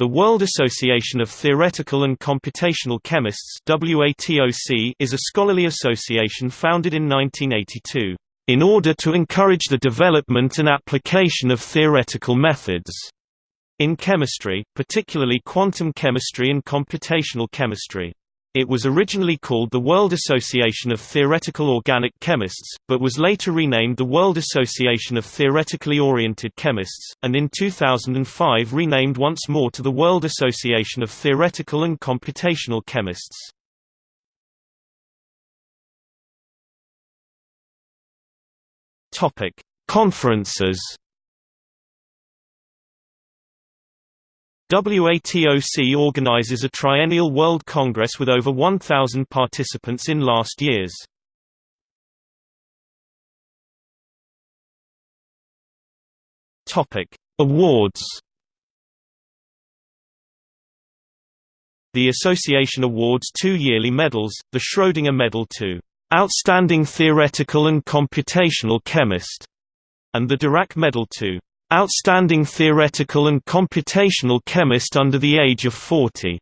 The World Association of Theoretical and Computational Chemists is a scholarly association founded in 1982, "...in order to encourage the development and application of theoretical methods." in chemistry, particularly quantum chemistry and computational chemistry. It was originally called the World Association of Theoretical Organic Chemists, but was later renamed the World Association of Theoretically Oriented Chemists, and in 2005 renamed once more to the World Association of Theoretical and Computational Chemists. Conferences WATOC organizes a triennial World Congress with over 1,000 participants in last years. Awards The association awards two yearly medals, the Schrödinger Medal to "...outstanding theoretical and computational chemist", and the Dirac Medal to Outstanding theoretical and computational chemist under the age of 40.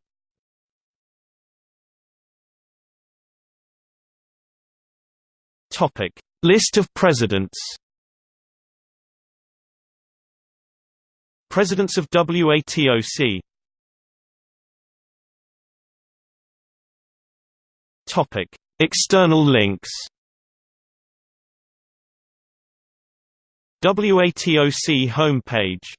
Topic: List of presidents. Presidents of WATOC. Topic: External links. WATOC homepage